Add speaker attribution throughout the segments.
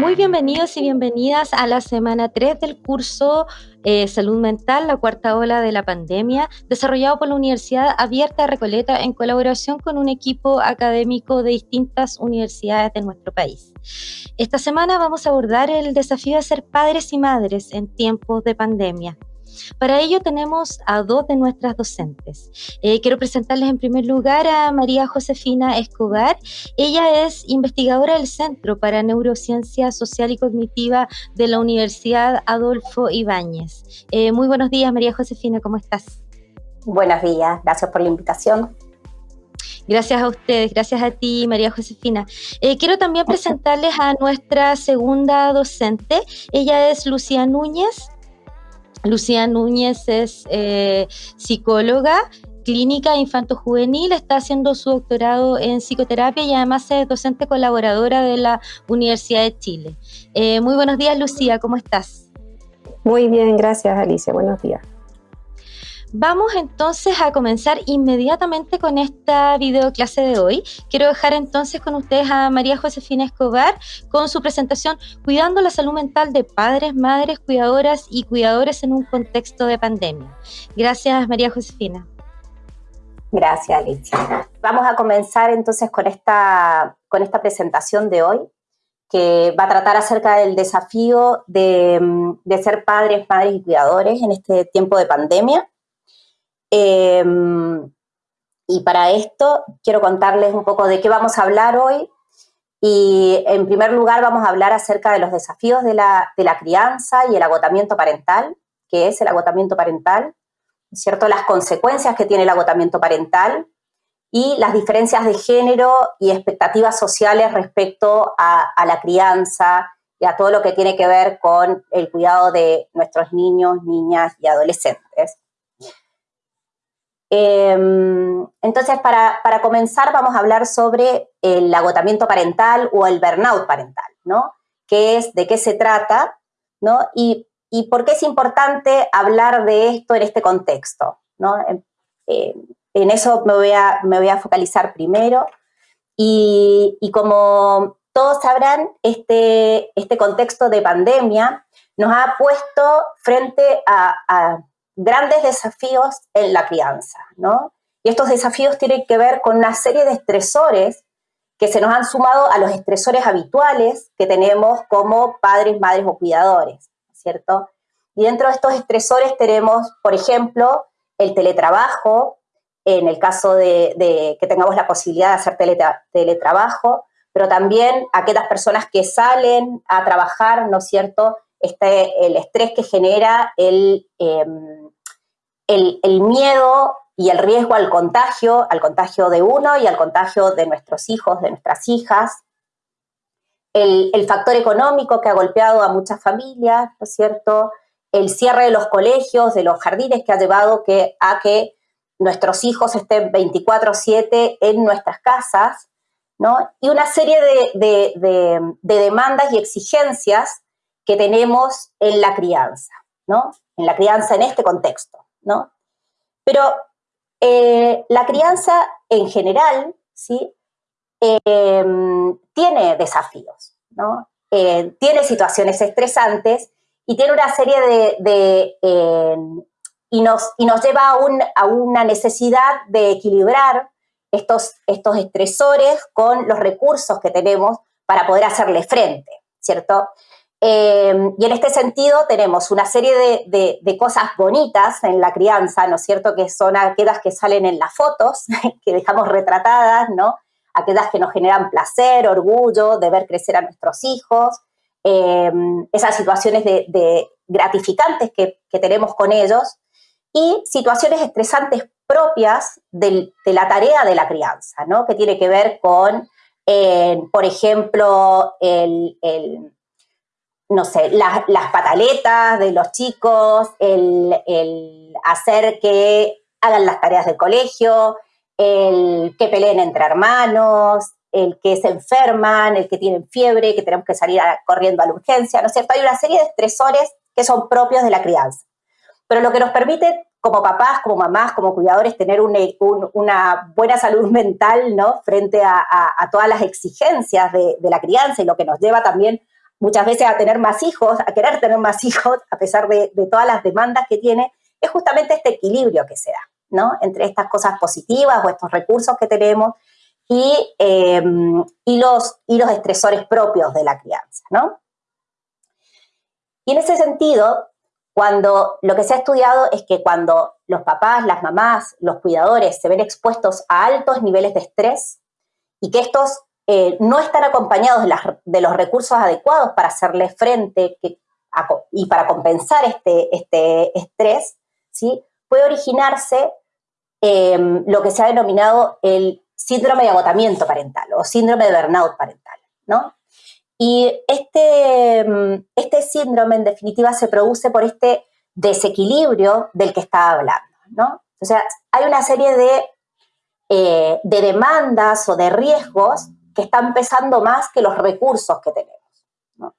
Speaker 1: Muy bienvenidos y bienvenidas a la semana 3 del curso eh, Salud Mental, la cuarta ola de la pandemia, desarrollado por la Universidad Abierta de Recoleta en colaboración con un equipo académico de distintas universidades de nuestro país. Esta semana vamos a abordar el desafío de ser padres y madres en tiempos de pandemia. Para ello tenemos a dos de nuestras docentes. Eh, quiero presentarles en primer lugar a María Josefina Escobar. Ella es investigadora del Centro para Neurociencia Social y Cognitiva de la Universidad Adolfo Ibáñez. Eh, muy buenos días, María Josefina, ¿cómo estás?
Speaker 2: Buenos días, gracias por la invitación.
Speaker 1: Gracias a ustedes, gracias a ti, María Josefina. Eh, quiero también presentarles a nuestra segunda docente. Ella es Lucía Núñez. Lucía Núñez es eh, psicóloga clínica infanto-juvenil, está haciendo su doctorado en psicoterapia y además es docente colaboradora de la Universidad de Chile. Eh, muy buenos días, Lucía, ¿cómo estás?
Speaker 3: Muy bien, gracias, Alicia. Buenos días.
Speaker 1: Vamos entonces a comenzar inmediatamente con esta videoclase de hoy. Quiero dejar entonces con ustedes a María Josefina Escobar con su presentación Cuidando la salud mental de padres, madres, cuidadoras y cuidadores en un contexto de pandemia. Gracias, María Josefina.
Speaker 2: Gracias, Alicia. Vamos a comenzar entonces con esta, con esta presentación de hoy, que va a tratar acerca del desafío de, de ser padres, madres y cuidadores en este tiempo de pandemia. Em, y para esto quiero contarles un poco de qué vamos a hablar hoy. Y en primer lugar vamos a hablar acerca de los desafíos de la, de la crianza y el agotamiento parental, que es el agotamiento parental, ¿cierto? Las consecuencias que tiene el agotamiento parental y las diferencias de género y expectativas sociales respecto a la crianza y a todo lo que tiene que ver con el cuidado de nuestros niños, niñas y adolescentes. Em, entonces, para, comenzar, vamos a hablar sobre el agotamiento parental o el burnout parental, ¿no? ¿Qué es, de qué se trata, ¿no? Y, por qué es importante hablar de esto en este contexto, ¿no? En, eso me voy, a, me voy a focalizar primero. Y, como todos sabrán, este, este contexto de pandemia nos ha puesto frente a grandes desafíos en la crianza, ¿no? Y estos desafíos tienen que ver con una serie de estresores que se nos han sumado a los estresores habituales que tenemos como padres, madres o cuidadores, ¿cierto? Y dentro de estos estresores tenemos, por ejemplo, el teletrabajo, en el caso de, que tengamos la posibilidad de hacer teletrabajo, pero también aquellas personas que salen a trabajar, ¿no es cierto?, este, el estrés que genera el, em, el, el, miedo y el riesgo al contagio, al contagio de uno y al contagio de nuestros hijos, de nuestras hijas. El, factor económico que ha golpeado a muchas familias, ¿no es cierto? El cierre de los colegios, de los jardines que ha llevado que, a que nuestros hijos estén 24/7 en nuestras casas, ¿no? Y una serie de, de demandas y exigencias que tenemos en la crianza, ¿no? En la crianza en este contexto, ¿no? Pero eh, la crianza en general, ¿sí? Em, tiene desafíos, ¿no? Eh, tiene situaciones estresantes y tiene una serie de... Em, y, nos, y nos lleva a, una necesidad de equilibrar estos, estos estresores con los recursos que tenemos para poder hacerle frente, ¿cierto? Eh, y en este sentido tenemos una serie de, cosas bonitas en la crianza, ¿no es cierto? Que son aquellas que salen en las fotos, que dejamos retratadas, ¿no? Aquellas que nos generan placer, orgullo de ver crecer a nuestros hijos, eh, esas situaciones de, gratificantes que, tenemos con ellos y situaciones estresantes propias de la tarea de la crianza, ¿no? Que tiene que ver con, eh, por ejemplo, el no sé, las pataletas de los chicos, el, hacer que hagan las tareas del colegio, el que peleen entre hermanos, el que se enferman, el que tienen fiebre, que tenemos que salir corriendo a la urgencia, ¿no es cierto? Hay una serie de estresores que son propios de la crianza. Pero lo que nos permite como papás, como mamás, como cuidadores, tener una buena salud mental, ¿no? Frente a, todas las exigencias de, de, la crianza y lo que nos lleva también muchas veces a tener más hijos, a querer tener más hijos, a pesar de, todas las demandas que tiene, es justamente este equilibrio que se da, ¿no? Entre estas cosas positivas o estos recursos que tenemos y, eh, y, los, y los estresores propios de la crianza, ¿no? Y en ese sentido, cuando lo que se ha estudiado es que cuando los papás, las mamás, los cuidadores se ven expuestos a altos niveles de estrés y que estos eh, no están acompañados de, los recursos adecuados para hacerle frente y para compensar este, este estrés, ¿sí? puede originarse em, lo que se ha denominado el síndrome de agotamiento parental o síndrome de burnout parental. ¿no? Y este, mm, este síndrome, en definitiva, se produce por este desequilibrio del que estaba hablando, ¿no? O sea, hay una serie de, eh, de demandas o de riesgos que están pesando más que los recursos que tenemos. ¿no?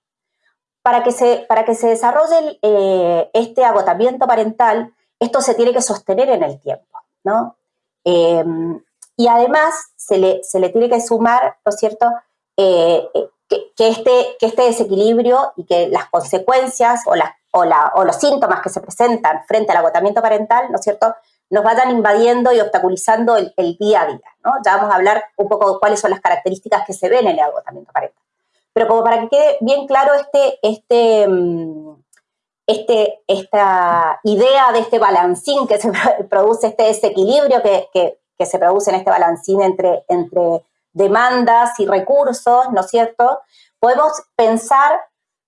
Speaker 2: Para, que se, para que se desarrolle eh, este agotamiento parental, esto se tiene que sostener en el tiempo, ¿no? Eh, y además se le, se le, tiene que sumar, ¿no es cierto?, que, este, que este desequilibrio y que las consecuencias o, o, la, o los síntomas que se presentan frente al agotamiento parental, ¿no es cierto?, nos vayan invadiendo y obstaculizando el, día a día, ¿no? Ya vamos a hablar un poco de cuáles son las características que se ven en el agotamiento parental. Pero como para que quede bien claro este, este, mm, este, esta idea de este balancín que se produce, este desequilibrio que, que, que se produce en este balancín entre, entre demandas y recursos, ¿no es cierto? Podemos pensar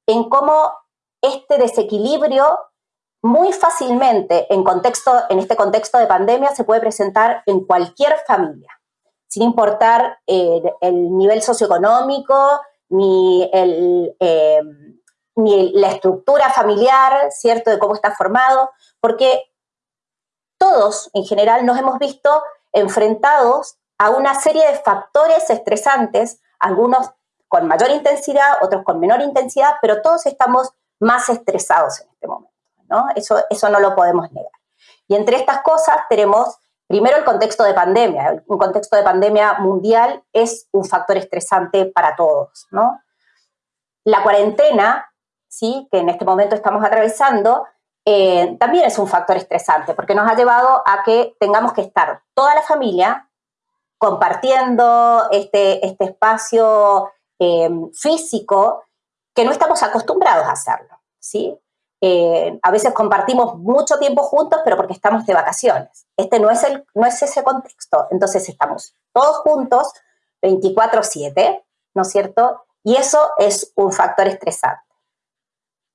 Speaker 2: en cómo este desequilibrio muy fácilmente en, contexto, en este contexto de pandemia se puede presentar en cualquier familia, sin importar eh, el nivel socioeconómico ni, eh, ni la estructura familiar, ¿cierto?, de cómo está formado, porque todos en general nos hemos visto enfrentados a una serie de factores estresantes, algunos con mayor intensidad, otros con menor intensidad, pero todos estamos más estresados en este momento, ¿no? Eso, eso no lo podemos negar. Y entre estas cosas tenemos, primero, el contexto de pandemia. Un contexto de pandemia mundial es un factor estresante para todos, ¿no? La cuarentena, ¿sí? que en este momento estamos atravesando, eh, también es un factor estresante, porque nos ha llevado a que tengamos que estar toda la familia compartiendo este, este espacio eh, físico que no estamos acostumbrados a hacerlo, ¿sí? Eh, a veces compartimos mucho tiempo juntos, pero porque estamos de vacaciones. Este no es, el, no es ese contexto. Entonces estamos todos juntos 24/7, ¿no es cierto? Y eso es un factor estresante.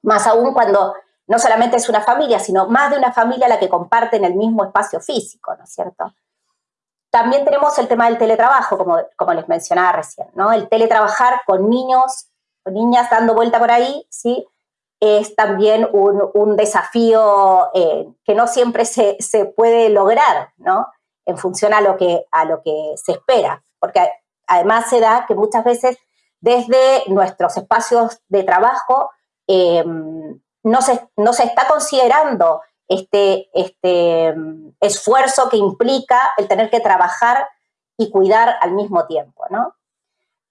Speaker 2: Más aún cuando no solamente es una familia, sino más de una familia la que comparten el mismo espacio físico, ¿no es cierto? También tenemos el tema del teletrabajo, como, como les mencionaba recién, ¿no? El teletrabajar con niños, con niñas dando vuelta por ahí, ¿sí? Es también un, desafío eh, que no siempre se, se, puede lograr, ¿no? En función a lo, que, a lo que se espera. Porque además se da que muchas veces desde nuestros espacios de trabajo eh, no, se, no se está considerando este, este mm, esfuerzo que implica el tener que trabajar y cuidar al mismo tiempo, ¿no?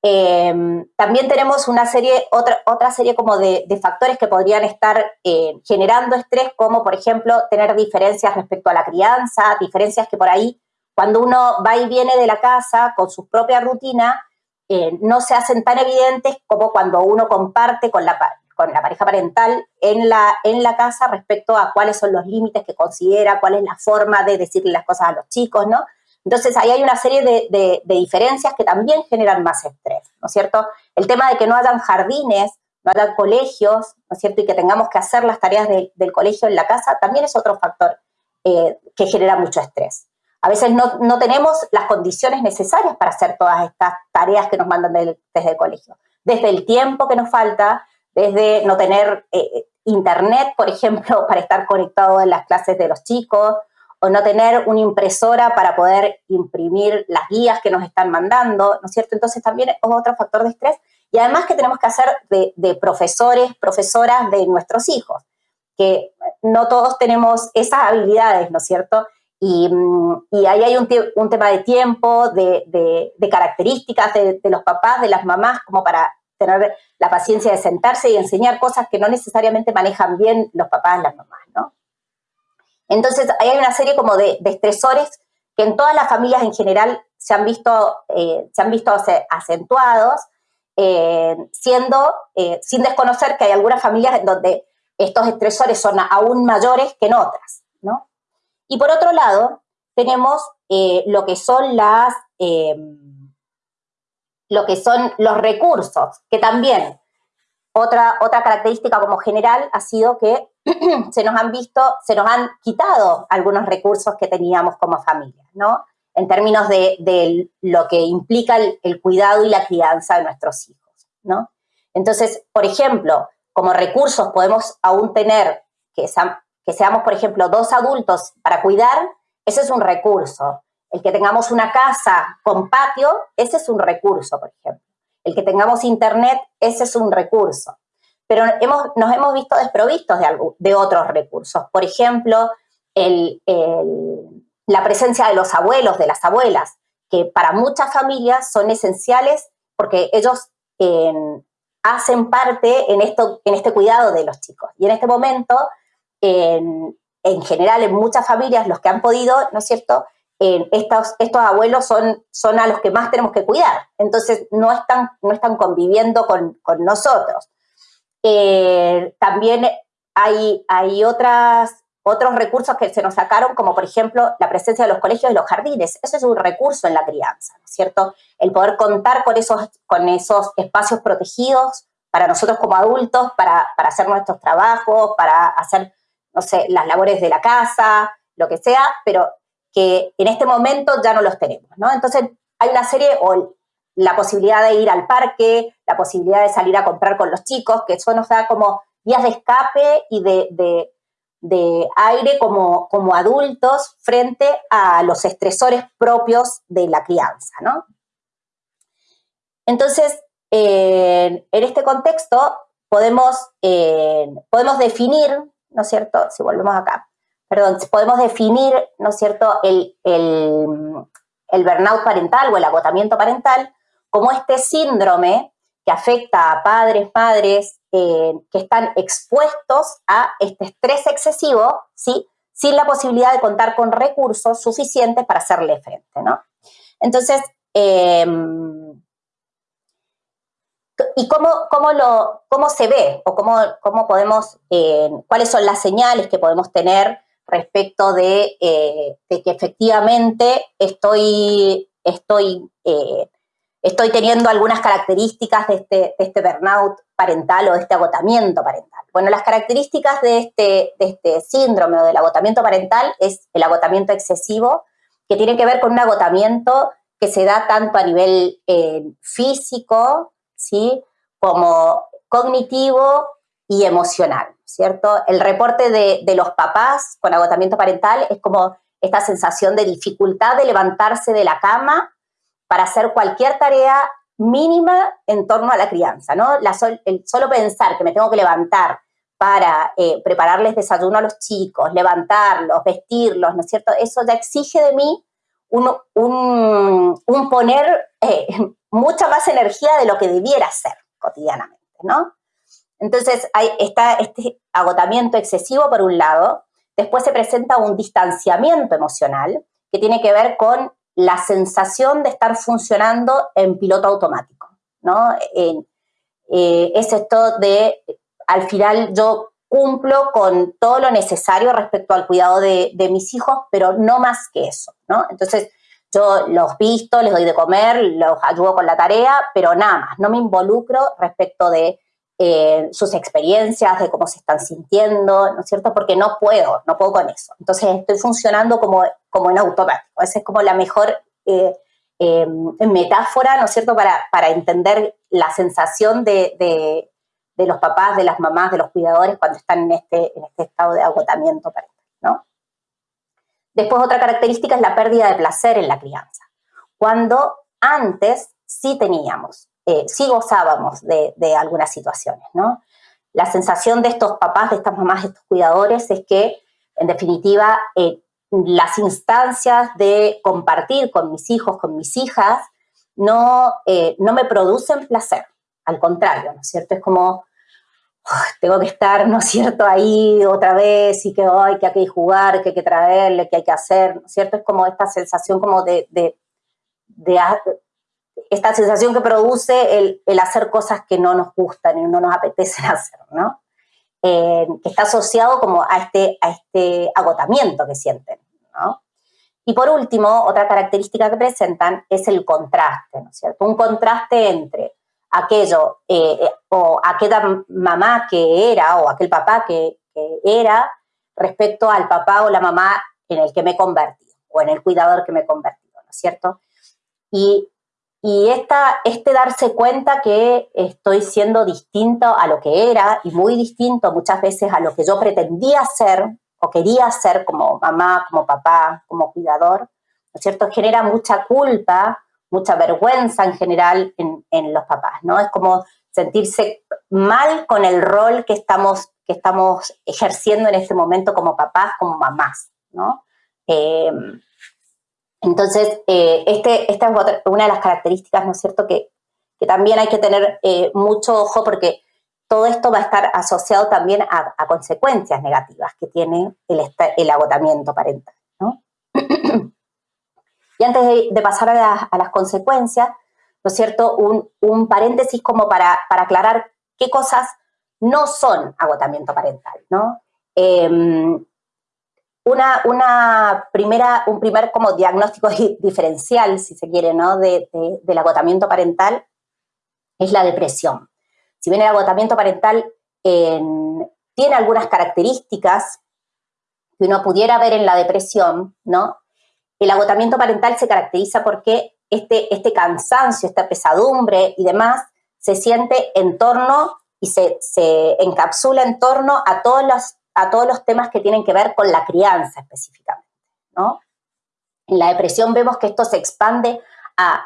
Speaker 2: Em, también tenemos una serie, otra, otra serie como de, factores que podrían estar eh, generando estrés, como por ejemplo tener diferencias respecto a la crianza, diferencias que por ahí cuando uno va y viene de la casa con su propia rutina, eh, no se hacen tan evidentes como cuando uno comparte con la, con la pareja parental en la, en la casa respecto a cuáles son los límites que considera, cuál es la forma de decirle las cosas a los chicos, ¿no? Entonces ahí hay una serie de, diferencias que también generan más estrés, ¿no es cierto? El tema de que no hayan jardines, no haya colegios, ¿no es cierto? Y que tengamos que hacer las tareas del colegio en la casa, también es otro factor eh, que genera mucho estrés. A veces no, no, tenemos las condiciones necesarias para hacer todas estas tareas que nos mandan desde el colegio. Desde el tiempo que nos falta, desde no tener eh, internet, por ejemplo, para estar conectado en las clases de los chicos, o no tener una impresora para poder imprimir las guías que nos están mandando, ¿no es cierto? Entonces también es otro factor de estrés. Y además que tenemos que hacer de, profesores, profesoras de nuestros hijos, que no todos tenemos esas habilidades, ¿no es cierto? Y, mm, ahí hay un, tema de tiempo, de, características de, los papás, de las mamás, como para tener la paciencia de sentarse y enseñar cosas que no necesariamente manejan bien los papás y las mamás, ¿no? Entonces, hay una serie como de, estresores que en todas las familias en general se han visto, eh, se han visto acentuados, eh, siendo, eh, sin desconocer que hay algunas familias donde estos estresores son aún mayores que en otras, ¿no? Y por otro lado, tenemos lo que son las lo que son los recursos, que también otra, otra característica como general ha sido que se nos han visto, se nos han quitado algunos recursos que teníamos como familia, ¿no? En términos de, lo que implica el, cuidado y la crianza de nuestros hijos, ¿no? Entonces, por ejemplo, como recursos podemos aún tener que, que seamos, por ejemplo, dos adultos para cuidar, ese es un recurso. El que tengamos una casa con patio, ese es un recurso, por ejemplo. El que tengamos internet, ese es un recurso. Pero hemos, nos hemos visto desprovistos de, de otros recursos. Por ejemplo, la presencia de los abuelos, de las abuelas, que para muchas familias son esenciales porque ellos hacen parte en, esto, en este cuidado de los chicos. Y en este momento, en, en general, en muchas familias, los que han podido, ¿no es cierto?, estos, estos abuelos son, son a los que más tenemos que cuidar, entonces no están, no están conviviendo con, nosotros. Eh, también hay, hay otras, otros recursos que se nos sacaron, como por ejemplo la presencia de los colegios y los jardines. Eso es un recurso en la crianza, ¿no es cierto? El poder contar con esos, con esos espacios protegidos para nosotros como adultos, para, para hacer nuestros trabajos, para hacer, no sé, las labores de la casa, lo que sea, pero que en este momento ya no los tenemos, ¿no? Entonces hay una serie, o la posibilidad de ir al parque, la posibilidad de salir a comprar con los chicos, que eso nos da como vías de escape y de, aire como, como adultos frente a los estresores propios de la crianza, ¿no? Entonces, en este contexto podemos, podemos definir, ¿no es cierto? Si volvemos acá, perdón, podemos definir, ¿no es cierto?, el, el, burnout parental o el agotamiento parental como este síndrome que afecta a padres, madres eh, que están expuestos a este estrés excesivo, ¿sí? sin la posibilidad de contar con recursos suficientes para hacerle frente, ¿no? Entonces, em, ¿y cómo, cómo, lo, cómo se ve o cómo, cómo podemos, eh, cuáles son las señales que podemos tener respecto de, eh, que efectivamente estoy, estoy, estoy teniendo algunas características de este, este burnout parental o de este agotamiento parental. Bueno, las características de este, de este síndrome o del agotamiento parental es el agotamiento excesivo, que tiene que ver con un agotamiento que se da tanto a nivel eh, físico, ¿sí? como cognitivo y emocional, ¿cierto? El reporte de, los papás con agotamiento parental es como esta sensación de dificultad de levantarse de la cama para hacer cualquier tarea mínima en torno a la crianza, ¿no? el solo pensar que me tengo que levantar para eh, prepararles desayuno a los chicos, levantarlos, vestirlos, ¿no es cierto? Eso ya exige de mí un, poner eh, mucha más energía de lo que debiera hacer cotidianamente, ¿no? Entonces hay, está este agotamiento excesivo por un lado, después se presenta un distanciamiento emocional que tiene que ver con la sensación de estar funcionando en piloto automático, ¿no? Eh, es esto de, al final yo cumplo con todo lo necesario respecto al cuidado de, de, mis hijos, pero no más que eso, ¿no? Entonces, yo los visto, les doy de comer, los ayudo con la tarea, pero nada más, no me involucro respecto de eh, sus experiencias, de cómo se están sintiendo, ¿no es cierto? Porque no puedo, no puedo con eso. Entonces estoy funcionando como, como en automático. Esa es como la mejor eh, em, metáfora, ¿no es cierto?, para, para entender la sensación de, de, los papás, de las mamás, de los cuidadores cuando están en este, en este estado de agotamiento parental, ¿no? Después otra característica es la pérdida de placer en la crianza. Cuando antes sí teníamos eh, sí gozábamos de, algunas situaciones, ¿no? La sensación de estos papás, de estas mamás, de estos cuidadores es que, en definitiva, eh, las instancias de compartir con mis hijos, con mis hijas, no, eh, no me producen placer. al contrario, ¿no es cierto? Es como, tengo que estar, ¿no es cierto?, ahí otra vez y que, que hay que jugar, que hay que traerle, que hay que hacer, ¿no es cierto? Es como esta sensación como de, esta sensación que produce el, el, hacer cosas que no nos gustan y no nos apetecen hacer, ¿no? Eh, que está asociado como a este, a este agotamiento que sienten, ¿no? Y por último, otra característica que presentan es el contraste, ¿no es cierto? Un contraste entre aquello eh, eh, o aquella mamá que era o aquel papá que, era respecto al papá o la mamá en el que me he convertido o en el cuidador que me he convertido, ¿no es cierto? Y, y esta, este darse cuenta que estoy siendo distinto a lo que era y muy distinto muchas veces a lo que yo pretendía ser o quería ser como mamá, como papá, como cuidador, ¿no es cierto? Genera mucha culpa mucha vergüenza en general en, los papás, ¿no? Es como sentirse mal con el rol que estamos, que estamos ejerciendo en este momento como papás, como mamás, ¿no? Eh, entonces, eh, este, esta es una de las características, ¿no es cierto?, que, también hay que tener eh, mucho ojo porque todo esto va a estar asociado también a, consecuencias negativas que tiene el, agotamiento parental. Y antes de, pasar a, las consecuencias, ¿no es cierto? Un, paréntesis como para, aclarar qué cosas no son agotamiento parental, ¿no? Em, una, una, primera, un primer como diagnóstico diferencial, si se quiere, ¿no? De, del agotamiento parental es la depresión. Si bien el agotamiento parental tiene algunas características que uno pudiera ver en la depresión, ¿no? El agotamiento parental se caracteriza porque este, este cansancio, esta pesadumbre y demás se siente en torno y se, encapsula en torno a todos, los, a todos los temas que tienen que ver con la crianza específicamente, ¿no? En la depresión vemos que esto se expande a,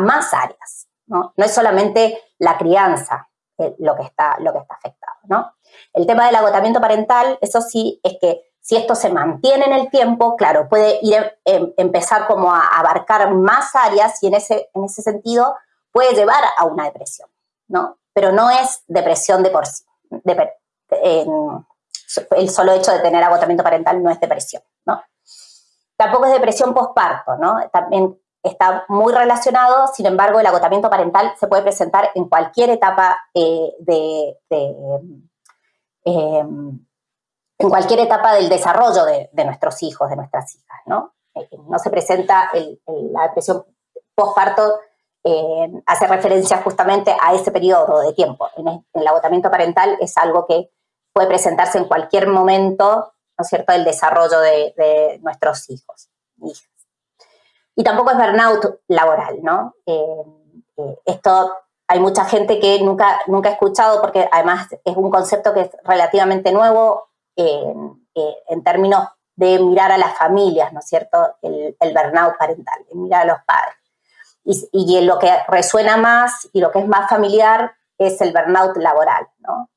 Speaker 2: más áreas, ¿no? No es solamente la crianza eh, lo, que está, lo que está afectado, ¿no? El tema del agotamiento parental, eso sí, es que si esto se mantiene en el tiempo, claro, puede ir, em, empezar como a abarcar más áreas y en ese, en ese sentido puede llevar a una depresión, ¿no? Pero no es depresión de por sí. El solo hecho de tener agotamiento parental no es depresión, ¿no? Tampoco es depresión postparto, ¿no? También está muy relacionado, sin embargo, el agotamiento parental se puede presentar en cualquier etapa eh, de, em, en cualquier etapa del desarrollo de, nuestros hijos, de nuestras hijas, ¿no? Eh, no se presenta la depresión postparto, eh, hace referencia justamente a ese periodo de tiempo. El, agotamiento parental es algo que puede presentarse en cualquier momento, ¿no es cierto?, del desarrollo de, nuestros hijos, hijas. Y tampoco es burnout laboral, ¿no? Eh, esto hay mucha gente que nunca, nunca ha escuchado porque además es un concepto que es relativamente nuevo, eh, en términos de mirar a las familias, ¿no es cierto? El, el burnout parental, mirar a los padres. Y, y, lo que resuena más y lo que es más familiar es el burnout laboral, ¿no?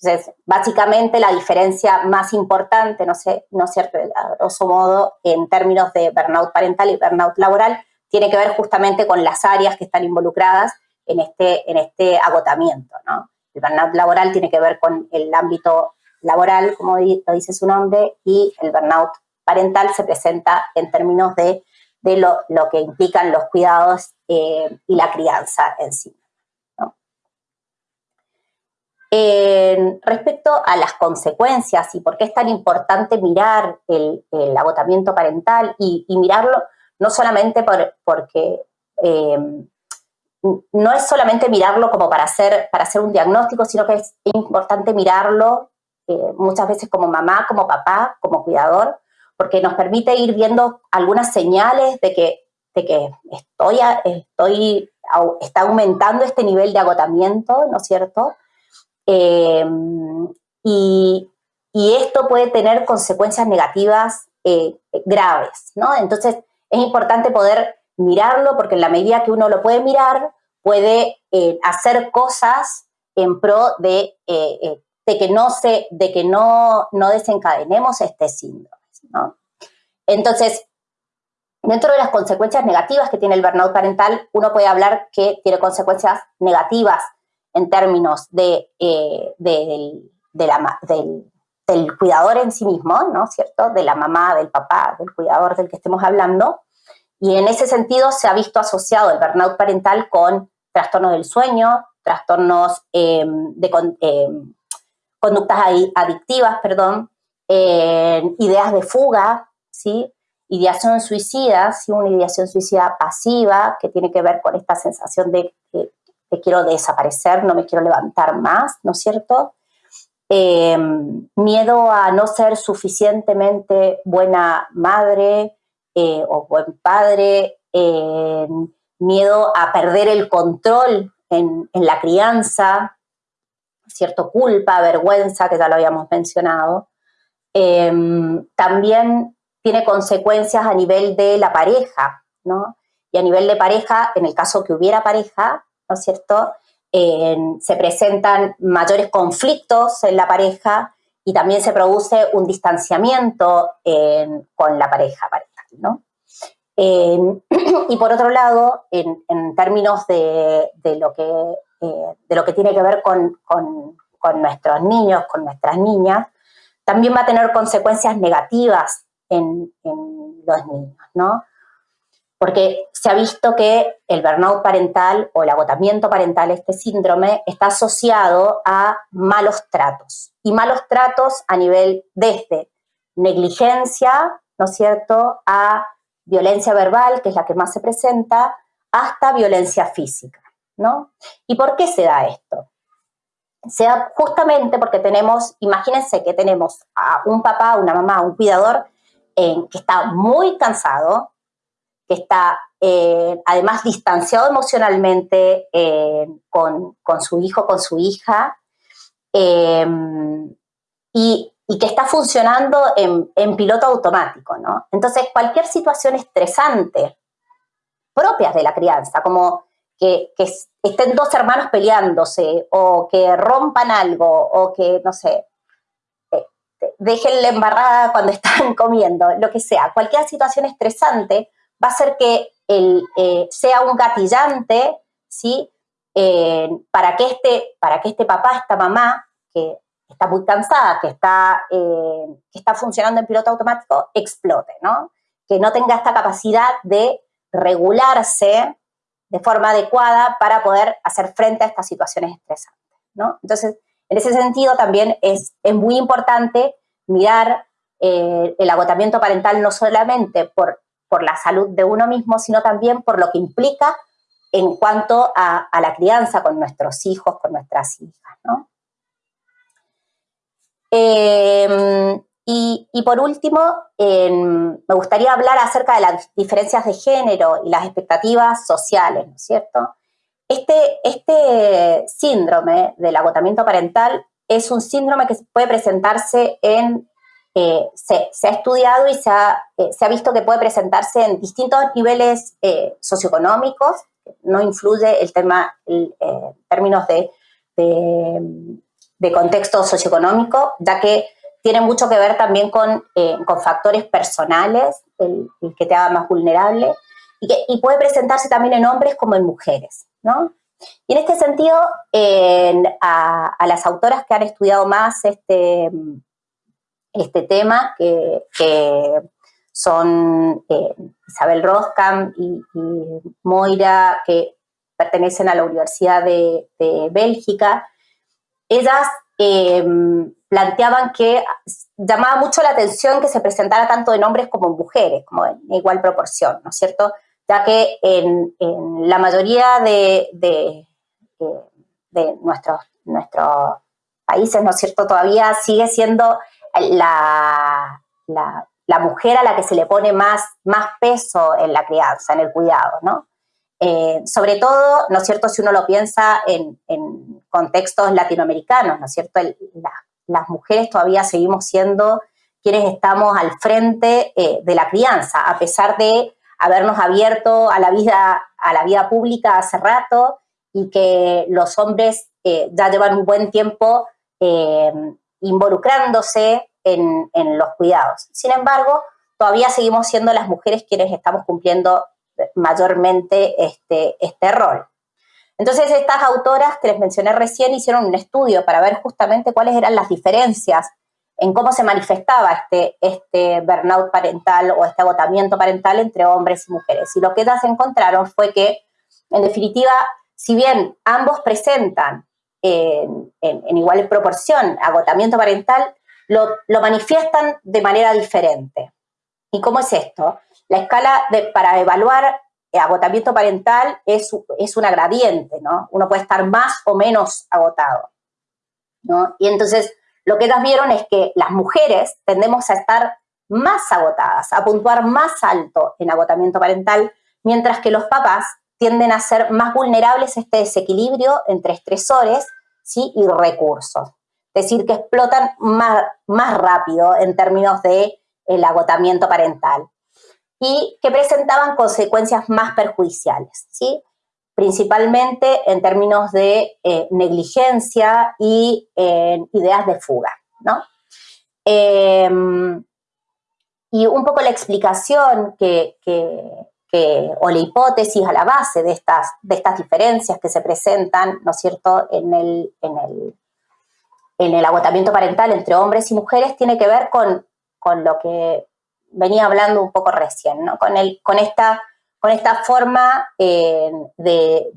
Speaker 2: Entonces, básicamente la diferencia más importante, no sé, ¿no es cierto?, a grosso modo, en términos de burnout parental y burnout laboral, tiene que ver justamente con las áreas que están involucradas en este, en este agotamiento, ¿no? El burnout laboral tiene que ver con el ámbito laboral, como lo dice su nombre, y el burnout parental se presenta en términos de, lo, que implican los cuidados eh, y la crianza en sí. Respecto a las consecuencias y por qué es tan importante mirar el, agotamiento parental y, mirarlo no solamente porque eh, no es solamente mirarlo como para hacer, para hacer un diagnóstico, sino que es importante mirarlo eh, muchas veces como mamá, como papá, como cuidador, porque nos permite ir viendo algunas señales de que, de que estoy, estoy, está aumentando este nivel de agotamiento, ¿no es cierto? Em, y, esto puede tener consecuencias negativas eh, graves, ¿no? Entonces, es importante poder mirarlo porque en la medida que uno lo puede mirar, puede eh, hacer cosas en pro de de que no, se, de que no, no desencadenemos este síndrome. Entonces, dentro de las consecuencias negativas que tiene el burnout parental, uno puede hablar que tiene consecuencias negativas en términos de, eh, del, del, cuidador en sí mismo, ¿no cierto? De la mamá, del papá, del cuidador del que estemos hablando. Y en ese sentido se ha visto asociado el burnout parental con trastornos del sueño, trastornos em, de em, conductas adictivas, perdón, ideas de fuga, ¿sí? Ideación suicida, ¿sí? Una ideación suicida pasiva que tiene que ver con esta sensación de que quiero desaparecer, no me quiero levantar más, ¿no es cierto? Em, miedo a no ser suficientemente buena madre eh, o buen padre, em, miedo a perder el control en, la crianza, cierto culpa, vergüenza, que ya lo habíamos mencionado. Em, también tiene consecuencias a nivel de la pareja, ¿no? Y a nivel de pareja, en el caso que hubiera pareja, ¿no es cierto? se presentan mayores conflictos en la pareja y también se produce un distanciamiento con la pareja parental, ¿no? y por otro lado, en, términos de, lo que, eh, de lo que tiene que ver con, nuestros niños, con nuestras niñas, también va a tener consecuencias negativas en, en los niños, ¿no? Porque se ha visto que el burnout parental o el agotamiento parental, este síndrome, está asociado a malos tratos. Y malos tratos a nivel desde negligencia, ¿no es cierto?, a violencia verbal, que es la que más se presenta, hasta violencia física, ¿no? ¿Y por qué se da esto? Se da justamente porque tenemos, imagínense que tenemos a un papá, una mamá, un cuidador que está muy cansado, que está eh, además distanciado emocionalmente eh, con, su hijo, con su hija, eh, y, que está funcionando en, piloto automático, ¿no? Entonces, cualquier situación estresante propia de la crianza, como que, que, estén dos hermanos peleándose, o que rompan algo, o que, no sé, dejen la embarrada cuando están comiendo, lo que sea, cualquier situación estresante va a ser que el, eh, sea un gatillante, ¿sí? Eh, para, que este, para que este papá, esta mamá, que está muy cansada, que está, eh, que está funcionando en piloto automático, explote, ¿no? Que no tenga esta capacidad de regularse de forma adecuada para poder hacer frente a estas situaciones estresantes, ¿no? Entonces, en ese sentido también es, es muy importante mirar el agotamiento parental no solamente por por la salud de uno mismo, sino también por lo que implica en cuanto a, la crianza con nuestros hijos, con nuestras hijas. Em, y, por último, me gustaría hablar acerca de las diferencias de género y las expectativas sociales, ¿no es cierto? Este, este síndrome del agotamiento parental es un síndrome que puede presentarse en eh, se, ha estudiado y se ha, eh, se ha, visto que puede presentarse en distintos niveles eh, socioeconómicos, no influye el tema, en términos de, de, contexto socioeconómico, ya que tiene mucho que ver también con, con factores personales, el, que te haga más vulnerable, y puede presentarse también en hombres como en mujeres, ¿no? Y en este sentido, a, a, las autoras que han estudiado más este, este tema, que, son eh, Isabel Roskam y, Moira, que pertenecen a la Universidad de, Bélgica, ellas em, planteaban que llamaba mucho la atención que se presentara tanto en hombres como en mujeres, como en igual proporción, ¿no es cierto? Ya que en, la mayoría de, de, de nuestros, nuestros países, ¿no es cierto?, todavía sigue siendo la, la, mujer a la que se le pone más, más peso en la crianza, en el cuidado, ¿no? Eh, sobre todo, ¿no es cierto?, si uno lo piensa en, contextos latinoamericanos, ¿no es cierto?, las mujeres todavía seguimos siendo quienes estamos al frente eh, de la crianza, a pesar de habernos abierto a la vida, a la vida pública hace rato y que los hombres eh, ya llevan un buen tiempo involucrándose en, los cuidados. Sin embargo, todavía seguimos siendo las mujeres quienes estamos cumpliendo mayormente este, este rol. Entonces estas autoras que les mencioné recién hicieron un estudio para ver justamente cuáles eran las diferencias en cómo se manifestaba este, este burnout parental o este agotamiento parental entre hombres y mujeres. Y lo que ellas encontraron fue que, en definitiva, si bien ambos presentan en, igual proporción agotamiento parental, lo, manifiestan de manera diferente. ¿Y cómo es esto? La escala para evaluar agotamiento parental es, es una gradiente, ¿no? Uno puede estar más o menos agotado, ¿no? Y entonces lo que ellas vieron es que las mujeres tendemos a estar más agotadas, a puntuar más alto en agotamiento parental, mientras que los papás tienden a ser más vulnerables a este desequilibrio entre estresores ¿sí? y recursos. Es decir, que explotan más, más rápido en términos de agotamiento parental y que presentaban consecuencias más perjudiciales. ¿sí? principalmente en términos de eh, negligencia y ideas de fuga, ¿no? Em, y un poco la explicación que, o la hipótesis a la base de estas, de estas diferencias que se presentan, ¿no es cierto?, en el, en el, en el agotamiento parental entre hombres y mujeres tiene que ver con, con lo que venía hablando un poco recién, ¿no? Con, el, con esta con esta forma eh, de,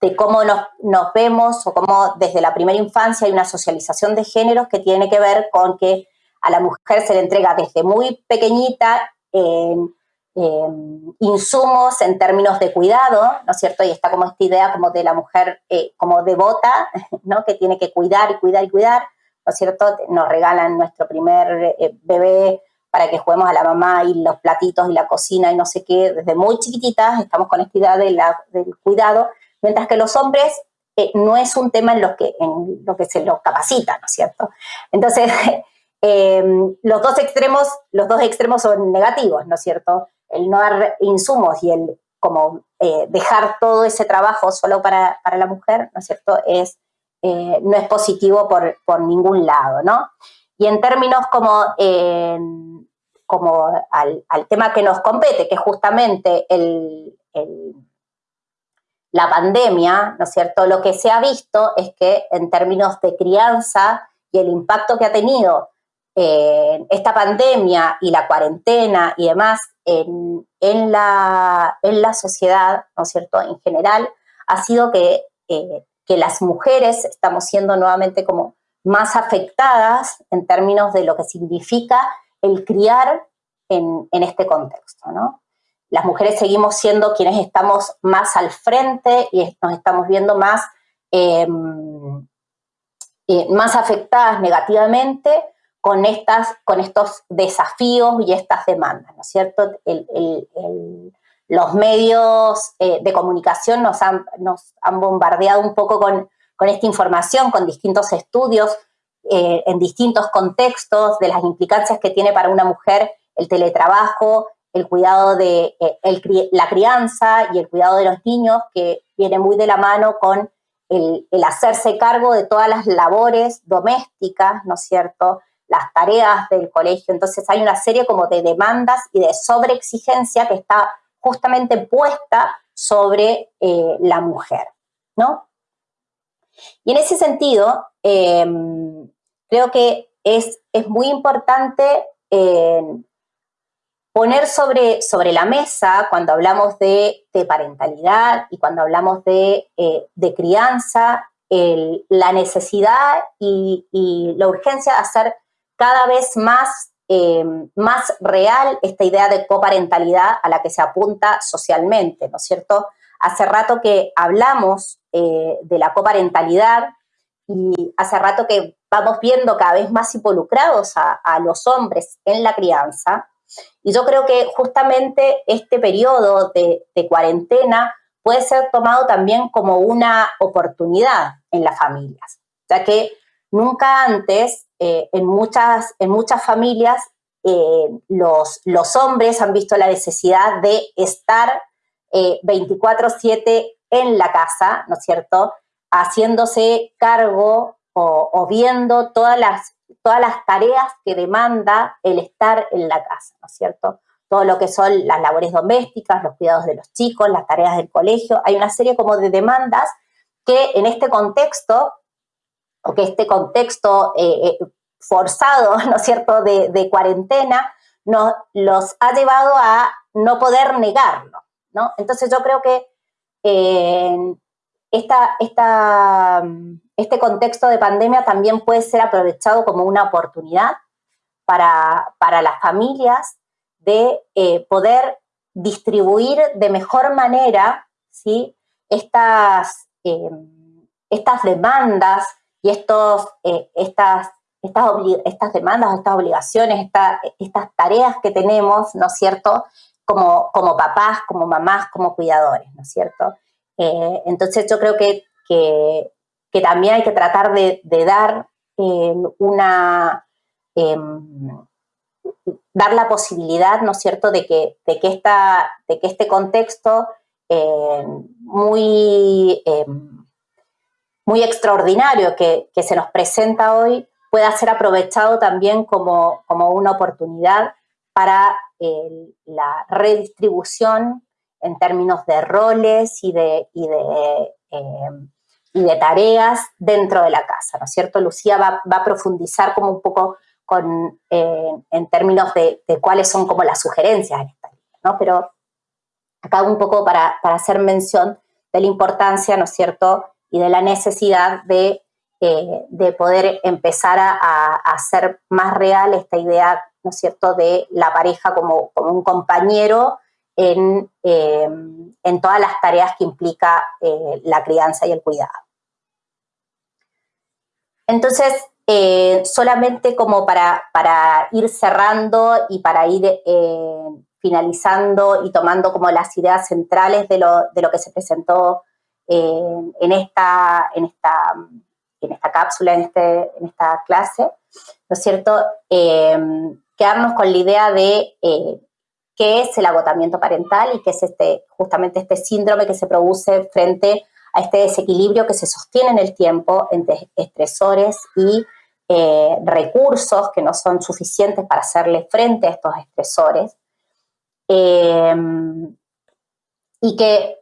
Speaker 2: de, cómo nos, vemos o cómo desde la primera infancia hay una socialización de géneros que tiene que ver con que a la mujer se le entrega desde muy pequeñita insumos en términos de cuidado, ¿no es cierto? Y está como esta idea como de la mujer eh, como devota, ¿no? Que tiene que cuidar y cuidar y cuidar, ¿no es cierto? Nos regalan nuestro primer eh, bebé para que juguemos a la mamá y los platitos y la cocina y no sé qué, desde muy chiquititas estamos con esta idea del cuidado, mientras que los hombres eh, no es un tema en lo que, en lo que se los capacita, ¿no es cierto? Entonces, eh, los dos extremos, los dos extremos son negativos, ¿no es cierto? El no dar insumos y el como eh, dejar todo ese trabajo solo para, para, la mujer, ¿no es cierto? Es, no es positivo por, por ningún lado, ¿no? Y en términos como, como al, tema que nos compete, que es justamente el, la pandemia, ¿no es cierto? Lo que se ha visto es que en términos de crianza y el impacto que ha tenido eh, esta pandemia y la cuarentena y demás en, la, en, la, sociedad, ¿no es cierto?, en general, ha sido que, eh, que las mujeres estamos siendo nuevamente como más afectadas en términos de lo que significa el criar en, este contexto, ¿no? Las mujeres seguimos siendo quienes estamos más al frente y nos estamos viendo más, em, eh, más afectadas negativamente con, estas, con estos desafíos y estas demandas, ¿no es cierto? los medios eh, de comunicación nos han, nos han bombardeado un poco con con esta información, con distintos estudios eh, en distintos contextos de las implicancias que tiene para una mujer el teletrabajo, el cuidado de eh, la crianza y el cuidado de los niños, que viene muy de la mano con el, hacerse cargo de todas las labores domésticas, ¿no es cierto?, las tareas del colegio. Entonces hay una serie como de demandas y de sobreexigencia que está justamente puesta sobre eh, la mujer, ¿no? Y en ese sentido, em, creo que es, es muy importante em, poner sobre, sobre la mesa cuando hablamos de, parentalidad y cuando hablamos de, eh, crianza, la necesidad y, la urgencia de hacer cada vez más, em, más real esta idea de coparentalidad a la que se apunta socialmente, ¿no es cierto? Hace rato que hablamos eh, de la coparentalidad y hace rato que vamos viendo cada vez más involucrados a, los hombres en la crianza. Y yo creo que justamente este periodo de, cuarentena puede ser tomado también como una oportunidad en las familias, ya que nunca antes eh, en, muchas, en muchas familias eh, los, los hombres han visto la necesidad de estar 24/7 eh, en la casa, ¿no es cierto? Haciéndose cargo o, viendo todas las, todas las tareas que demanda el estar en la casa, ¿no es cierto? todo lo que son las labores domésticas, los cuidados de los chicos, las tareas del colegio. Hay una serie como de demandas que en este contexto, o que este contexto eh, eh, forzado, ¿no es cierto?, de, cuarentena, nos los ha llevado a no poder negarlo, ¿no? Entonces yo creo que eh, esta, este contexto de pandemia también puede ser aprovechado como una oportunidad para, para las familias de eh, poder distribuir de mejor manera ¿sí? estas, estas demandas y estos, eh, estas, estas, estas, demandas, estas obligaciones, estas tareas que tenemos, ¿no es cierto?, como, como papás, como mamás, como cuidadores, ¿no es cierto? Eh, entonces yo creo que, que, también hay que tratar de, dar una em, dar la posibilidad, ¿no es cierto?, de que, de que, esta, de que este contexto eh, muy, eh, muy extraordinario que, se nos presenta hoy pueda ser aprovechado también como, una oportunidad para eh, la redistribución en términos de roles y de, y de, y de tareas dentro de la casa, ¿no es cierto? Lucía va, va a profundizar como un poco eh, en términos de, cuáles son como las sugerencias en esta línea, ¿no? Pero acá un poco para, hacer mención de la importancia, ¿no es cierto?, y de la necesidad de, eh, poder empezar a, hacer más real esta idea, ¿no es cierto?, de la pareja como, un compañero en, eh, en, todas las tareas que implica la crianza y el cuidado. Entonces, eh, solamente como para, para, ir cerrando y para ir eh, finalizando y tomando como las ideas centrales de lo, de lo que se presentó eh, en, esta, en, esta, en esta cápsula, en, este, en esta clase, ¿no es cierto? quedarnos con la idea de qué es el agotamiento parental y qué es este, justamente este síndrome que se produce frente a este desequilibrio que se sostiene en el tiempo entre estresores y eh, recursos que no son suficientes para hacerle frente a estos estresores. Eh, y que,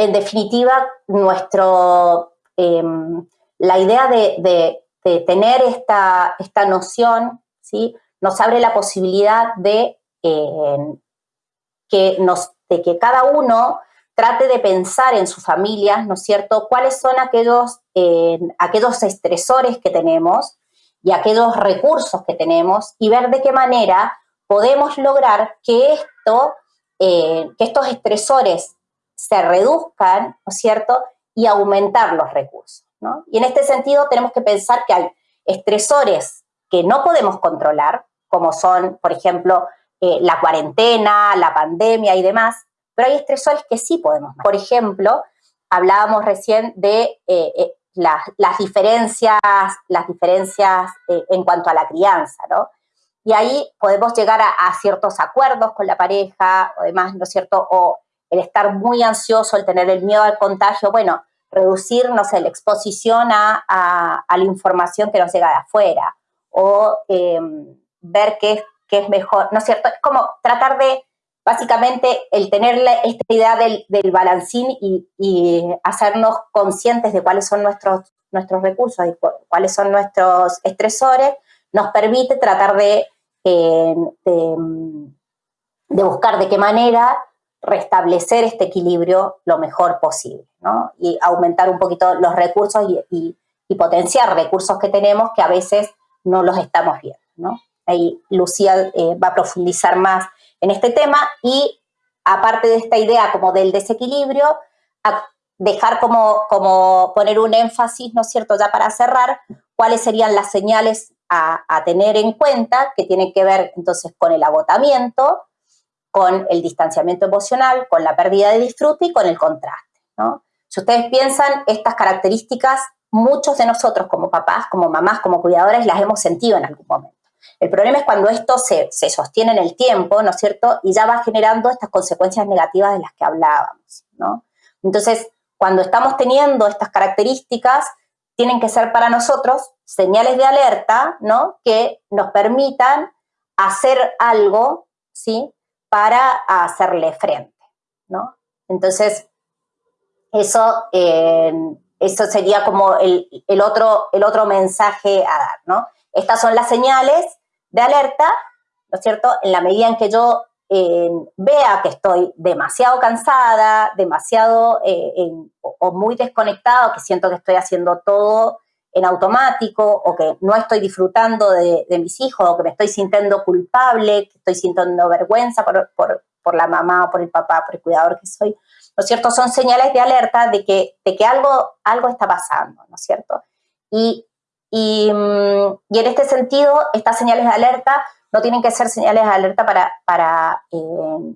Speaker 2: en definitiva, nuestro, eh, la idea de, tener esta, esta noción ¿sí? nos abre la posibilidad de, que nos, de que cada uno trate de pensar en sus familias, ¿no es cierto?, cuáles son aquellos, aquellos estresores que tenemos y aquellos recursos que tenemos y ver de qué manera podemos lograr que, esto, eh, que estos estresores se reduzcan, ¿no es cierto?, y aumentar los recursos. ¿no? Y en este sentido tenemos que pensar que hay estresores que no podemos controlar, como son, por ejemplo, eh, la cuarentena, la pandemia y demás, pero hay estresores que sí podemos. Por ejemplo, hablábamos recién de eh, las, diferencias, las diferencias eh, en cuanto a la crianza, ¿no? Y ahí podemos llegar a, ciertos acuerdos con la pareja, o demás, ¿no es cierto? O el estar muy ansioso, el tener el miedo al contagio, bueno, reducir, no sé, la exposición a, la información que nos llega de afuera, o em, ver qué, qué es mejor, ¿no es cierto? Es como tratar de básicamente el tener esta idea del, balancín y, hacernos conscientes de cuáles son nuestros, nuestros recursos y cuáles son nuestros estresores, nos permite tratar de, eh, de, buscar de qué manera restablecer este equilibrio lo mejor posible, ¿no? Y aumentar un poquito los recursos y, potenciar recursos que tenemos que a veces no los estamos viendo, ¿no? Ahí Lucía eh, va a profundizar más en este tema y aparte de esta idea como del desequilibrio, dejar como, como poner un énfasis, ¿no es cierto?, ya para cerrar, cuáles serían las señales a, tener en cuenta que tienen que ver entonces con el agotamiento, con el distanciamiento emocional, con la pérdida de disfrute y con el contraste. Si ustedes piensan, estas características, muchos de nosotros como papás, como mamás, como cuidadores, las hemos sentido en algún momento. El problema es cuando esto se, sostiene en el tiempo, ¿no es cierto? Y ya va generando estas consecuencias negativas de las que hablábamos, ¿no? Entonces, cuando estamos teniendo estas características, tienen que ser para nosotros señales de alerta, ¿no? Que nos permitan hacer algo, ¿sí? Para hacerle frente, ¿no? Entonces, eso, eh, eso sería como el, otro, el otro mensaje a dar, ¿no? Estas son las señales de alerta, ¿no es cierto? En la medida en que yo eh, vea que estoy demasiado cansada, demasiado eh, o muy desconectado, que siento que estoy haciendo todo en automático o que no estoy disfrutando de, mis hijos o que me estoy sintiendo culpable, que estoy sintiendo vergüenza por, por, la mamá o por el papá, por el cuidador que soy, ¿no cierto? Son señales de alerta de que, de que algo, algo está pasando, ¿no es cierto? Y, y, mm, y, en este sentido, estas señales de alerta no tienen que ser señales de alerta para, para, eh,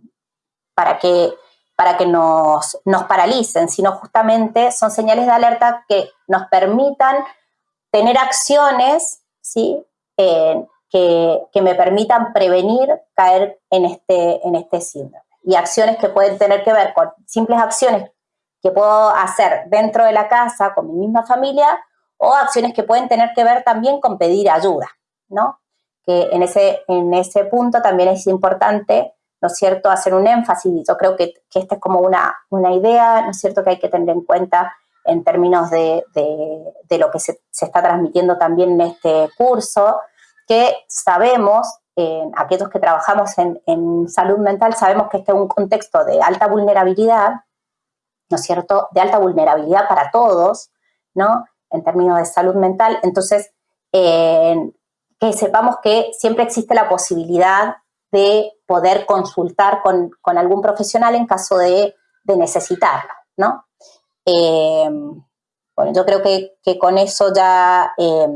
Speaker 2: para que para que nos, nos paralicen, sino justamente son señales de alerta que nos permitan tener acciones ¿sí? Eh, que, me permitan prevenir caer en este, en este síndrome. Y acciones que pueden tener que ver con simples acciones que puedo hacer dentro de la casa con mi misma familia o acciones que pueden tener que ver también con pedir ayuda, ¿no? Que en ese, en ese punto también es importante, ¿no es cierto?, hacer un énfasis. Yo creo que, que esta es como una, una idea, ¿no es cierto?, que hay que tener en cuenta en términos de, lo que se, está transmitiendo también en este curso, que sabemos, aquellos que trabajamos en, salud mental, sabemos que este es un contexto de alta vulnerabilidad, ¿no es cierto?, de alta vulnerabilidad para todos, ¿no?, en términos de salud mental. Entonces, que sepamos que siempre existe la posibilidad de poder consultar con, algún profesional en caso de, de necesitarlo, ¿no? Eh, bueno, yo creo que, con eso ya, eh,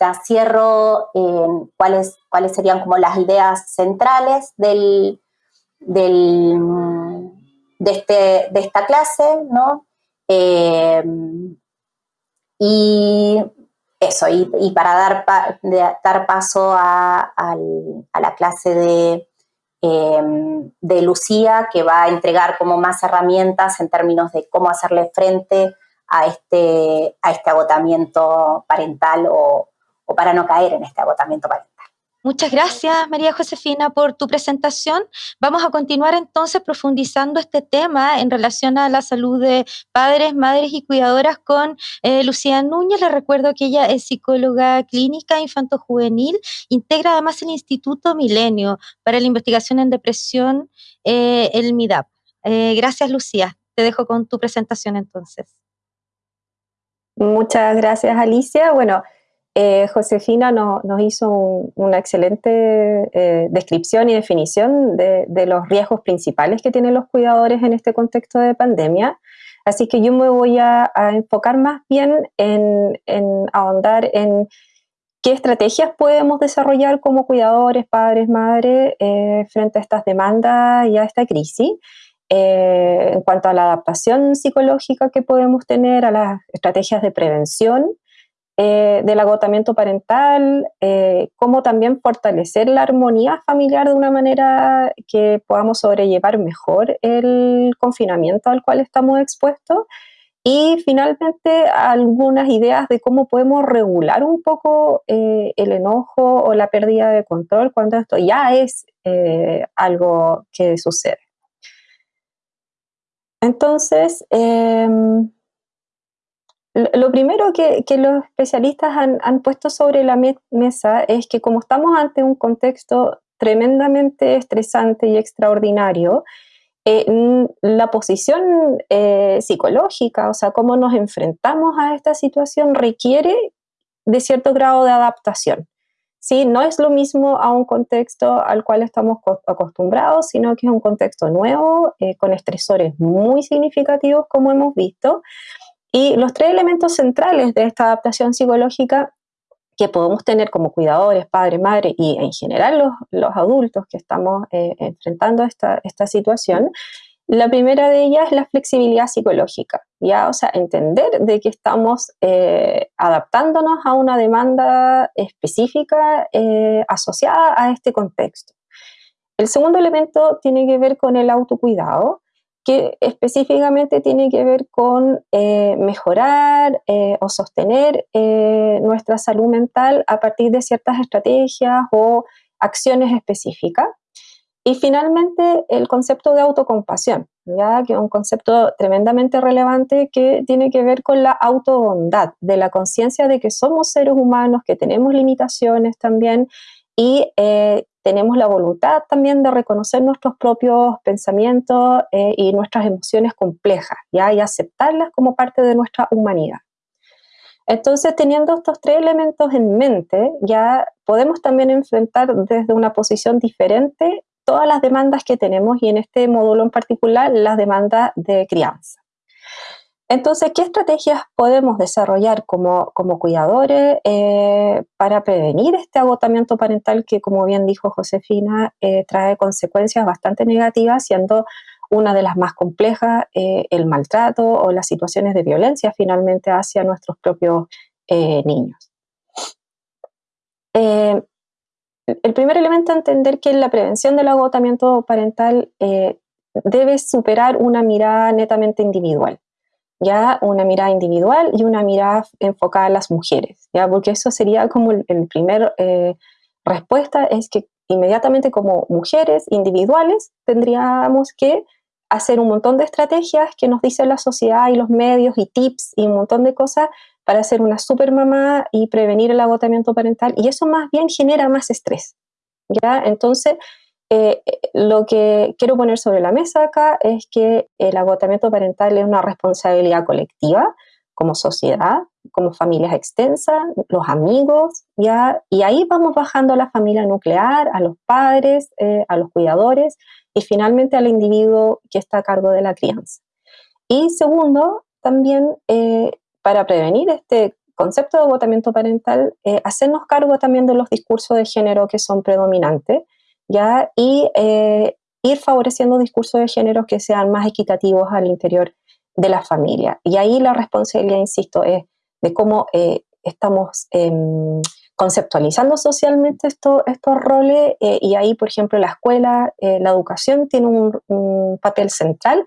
Speaker 2: ya cierro eh, cuáles, cuáles serían como las ideas centrales del, del, de, este, de esta clase, ¿no? y eso, y, para dar, dar paso a, a la clase de De Lucía, que va a entregar como más herramientas en términos de cómo hacerle frente a este, a este agotamiento parental o, o para no caer en este agotamiento parental.
Speaker 1: Muchas gracias, María Josefina, por tu presentación. Vamos a continuar entonces profundizando este tema en relación a la salud de padres, madres y cuidadoras con eh, Lucía Núñez. Les recuerdo que ella es psicóloga clínica infanto-juvenil, integra además el Instituto Milenio para la Investigación en Depresión, eh, el MIDAP. Eh, gracias, Lucía. Te dejo con tu presentación entonces.
Speaker 3: Muchas gracias, Alicia. Bueno, eh, Josefina nos hizo una excelente eh, descripción y definición de, los riesgos principales que tienen los cuidadores en este contexto de pandemia. Así que yo me voy a, enfocar más bien en, ahondar en qué estrategias podemos desarrollar como cuidadores, padres, madres, eh, frente a estas demandas y a esta crisis. en cuanto a la adaptación psicológica que podemos tener, a las estrategias de prevención eh, del agotamiento parental, eh, cómo también fortalecer la armonía familiar de una manera que podamos sobrellevar mejor el confinamiento al cual estamos expuestos. Y finalmente algunas ideas de cómo podemos regular un poco eh, el enojo o la pérdida de control cuando esto ya es algo que sucede. Entonces, em, lo primero que, los especialistas han, puesto sobre la mesa es que como estamos ante un contexto tremendamente estresante y extraordinario, eh, la posición eh, psicológica, o sea, cómo nos enfrentamos a esta situación requiere de cierto grado de adaptación. ¿sí? No es lo mismo a un contexto al cual estamos acostumbrados, sino que es un contexto nuevo, eh, con estresores muy significativos, como hemos visto, y los tres elementos centrales de esta adaptación psicológica que podemos tener como cuidadores, padre, madre y en general los, los adultos que estamos eh, enfrentando esta, esta situación, la primera de ellas es la flexibilidad psicológica, ya, o sea, entender de que estamos eh, adaptándonos a una demanda específica eh, asociada a este contexto. El segundo elemento tiene que ver con el autocuidado, que específicamente tiene que ver con eh, mejorar eh, o sostener eh, nuestra salud mental a partir de ciertas estrategias o acciones específicas. Y finalmente, el concepto de autocompasión, ¿ya? que es un concepto tremendamente relevante que tiene que ver con la autobondad, de la conciencia de que somos seres humanos, que tenemos limitaciones también y eh, tenemos la voluntad también de reconocer nuestros propios pensamientos eh, y nuestras emociones complejas ¿ya? y aceptarlas como parte de nuestra humanidad. Entonces, teniendo estos tres elementos en mente, ya podemos también enfrentar desde una posición diferente todas las demandas que tenemos y en este módulo en particular las demandas de crianza. Entonces, ¿qué estrategias podemos desarrollar como, como cuidadores eh, para prevenir este agotamiento parental que, como bien dijo Josefina, eh, trae consecuencias bastante negativas, siendo una de las más complejas eh, el maltrato o las situaciones de violencia finalmente hacia nuestros propios niños? el primer elemento a entender que la prevención del agotamiento parental debe superar una mirada netamente individual, ya una mirada individual y una mirada enfocada a las mujeres, ya porque eso sería como el, primer eh, respuesta es que inmediatamente como mujeres individuales tendríamos que hacer un montón de estrategias que nos dice la sociedad y los medios y tips y un montón de cosas para ser una super mamá y prevenir el agotamiento parental y eso más bien genera más estrés. ¿ya? Entonces, eh, lo que quiero poner sobre la mesa acá es que el agotamiento parental es una responsabilidad colectiva como sociedad, como familias extensas, los amigos, ¿ya? y ahí vamos bajando a la familia nuclear, a los padres, eh, a los cuidadores y finalmente al individuo que está a cargo de la crianza. Y segundo, también eh, para prevenir este concepto de agotamiento parental, eh, hacernos cargo también de los discursos de género que son predominantes, ¿ya? Y eh, ir favoreciendo discursos de género que sean más equitativos al interior de la familia. Y ahí la responsabilidad, insisto, es de cómo eh, estamos em, conceptualizando socialmente estos roles y ahí, por ejemplo, la escuela, la educación tiene un papel central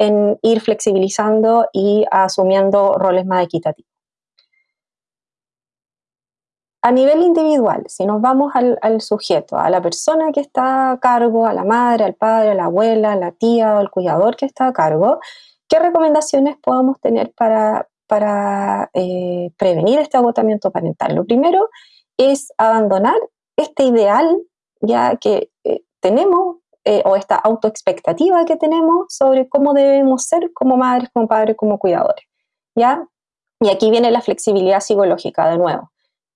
Speaker 3: en ir flexibilizando y asumiendo roles más equitativos. A nivel individual, si nos vamos al, sujeto, a la persona que está a cargo, a la madre, al padre, a la abuela, a la tía o al cuidador que está a cargo, ¿qué recomendaciones podemos tener para, para eh, prevenir este agotamiento parental? Lo primero es abandonar este ideal ya que eh, tenemos eh, o esta autoexpectativa que tenemos sobre cómo debemos ser como madres, como padres, como cuidadores. ¿ya? Y aquí viene la flexibilidad psicológica de nuevo.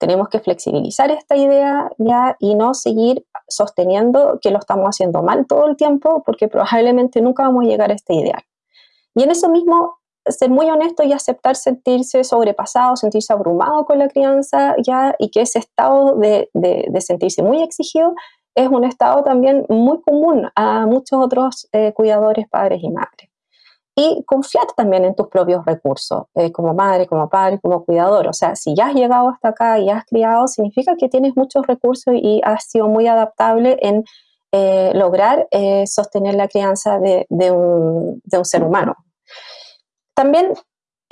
Speaker 3: Tenemos que flexibilizar esta idea ya y no seguir sosteniendo que lo estamos haciendo mal todo el tiempo porque probablemente nunca vamos a llegar a este ideal. Y en eso mismo, ser muy honesto y aceptar sentirse sobrepasado, sentirse abrumado con la crianza ya y que ese estado de, de, de sentirse muy exigido es un estado también muy común a muchos otros eh, cuidadores, padres y madres. Y confiar también en tus propios recursos, eh, como madre, como padre, como cuidador. O sea, si ya has llegado hasta acá y has criado, significa que tienes muchos recursos y has sido muy adaptable en eh, lograr sostener la crianza de, un, ser humano. También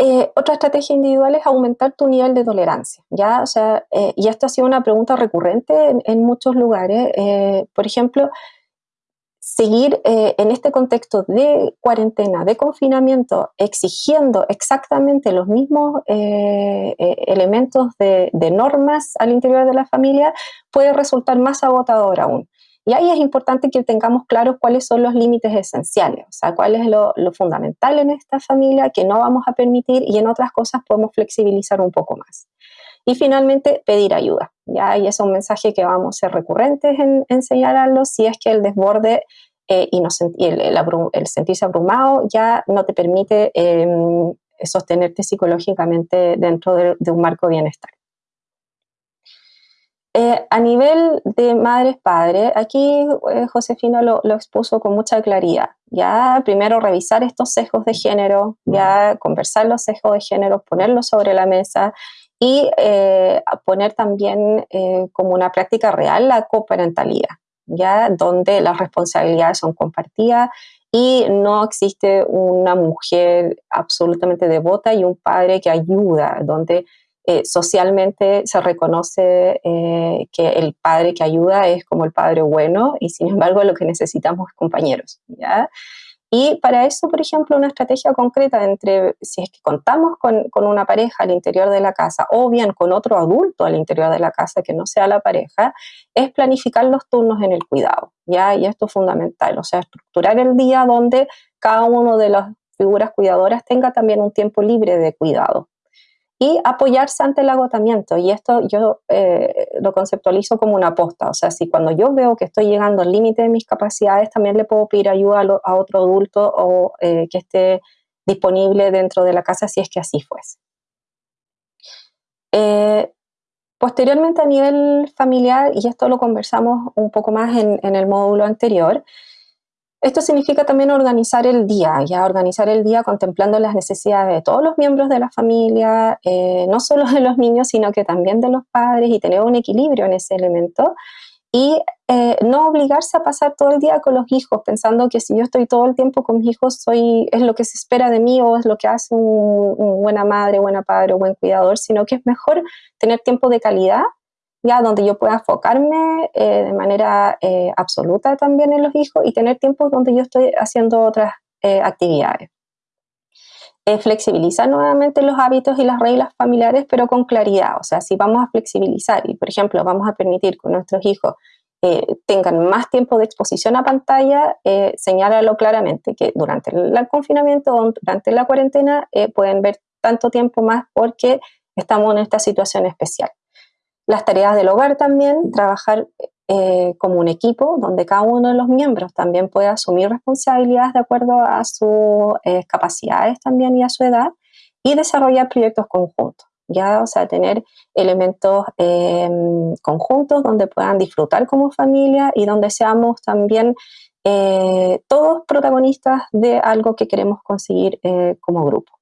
Speaker 3: eh, otra estrategia individual es aumentar tu nivel de tolerancia, ¿ya? O sea, eh, y esto ha sido una pregunta recurrente en, muchos lugares. Eh, por ejemplo, seguir en este contexto de cuarentena, de confinamiento, exigiendo exactamente los mismos elementos de, normas al interior de la familia puede resultar más agotador aún. Y ahí es importante que tengamos claros cuáles son los límites esenciales, o sea, cuál es lo, fundamental en esta familia que no vamos a permitir y en otras cosas podemos flexibilizar un poco más. Y finalmente, pedir ayuda. ¿ya? Y es un mensaje que vamos a ser recurrentes en, en señalarlo si es que el desborde eh, y, el, sentirse abrumado ya no te permite em, sostenerte psicológicamente dentro de un marco de bienestar. Eh, a nivel de madres-padres, aquí eh, Josefina lo, expuso con mucha claridad. Ya primero revisar estos sesgos de género, ya conversar los sesgos de género, ponerlos sobre la mesa y eh, poner también como una práctica real la coparentalidad, ya donde las responsabilidades son compartidas y no existe una mujer absolutamente devota y un padre que ayuda, donde eh, socialmente se reconoce eh, que el padre que ayuda es como el padre bueno y sin embargo lo que necesitamos es compañeros. Y para eso, por ejemplo, una estrategia concreta entre si es que contamos con, con, una pareja al interior de la casa o bien con otro adulto al interior de la casa que no sea la pareja, es planificar los turnos en el cuidado, ¿ya? Y esto es fundamental, o sea, estructurar el día donde cada uno de las figuras cuidadoras tenga también un tiempo libre de cuidado, y apoyarse ante el agotamiento. Y esto yo eh, lo conceptualizo como una aposta. O sea, si cuando yo veo que estoy llegando al límite de mis capacidades, también le puedo pedir ayuda a, otro adulto o eh, que esté disponible dentro de la casa si es que así fuese. Eh, posteriormente a nivel familiar, y esto lo conversamos un poco más en, en el módulo anterior, esto significa también organizar el día, ya organizar el día contemplando las necesidades de todos los miembros de la familia, eh, no solo de los niños, sino que también de los padres y tener un equilibrio en ese elemento. Y eh, no obligarse a pasar todo el día con los hijos pensando que si yo estoy todo el tiempo con mis hijos soy, es lo que se espera de mí o es lo que hace un, un buena madre, buena padre o buen cuidador, sino que es mejor tener tiempo de calidad ya donde yo pueda enfocarme eh, de manera eh, absoluta también en los hijos y tener tiempos donde yo estoy haciendo otras eh, actividades. flexibilizar nuevamente los hábitos y las reglas familiares, pero con claridad. O sea, si vamos a flexibilizar y, por ejemplo, vamos a permitir que nuestros hijos tengan más tiempo de exposición a pantalla, señálalo claramente que durante el confinamiento o durante la cuarentena pueden ver tanto tiempo más porque estamos en esta situación especial. Las tareas del hogar también, trabajar eh, como un equipo donde cada uno de los miembros también puede asumir responsabilidades de acuerdo a sus eh, capacidades también y a su edad y desarrollar proyectos conjuntos. Ya, o sea, tener elementos em, conjuntos donde puedan disfrutar como familia y donde seamos también eh, todos protagonistas de algo que queremos conseguir como grupo.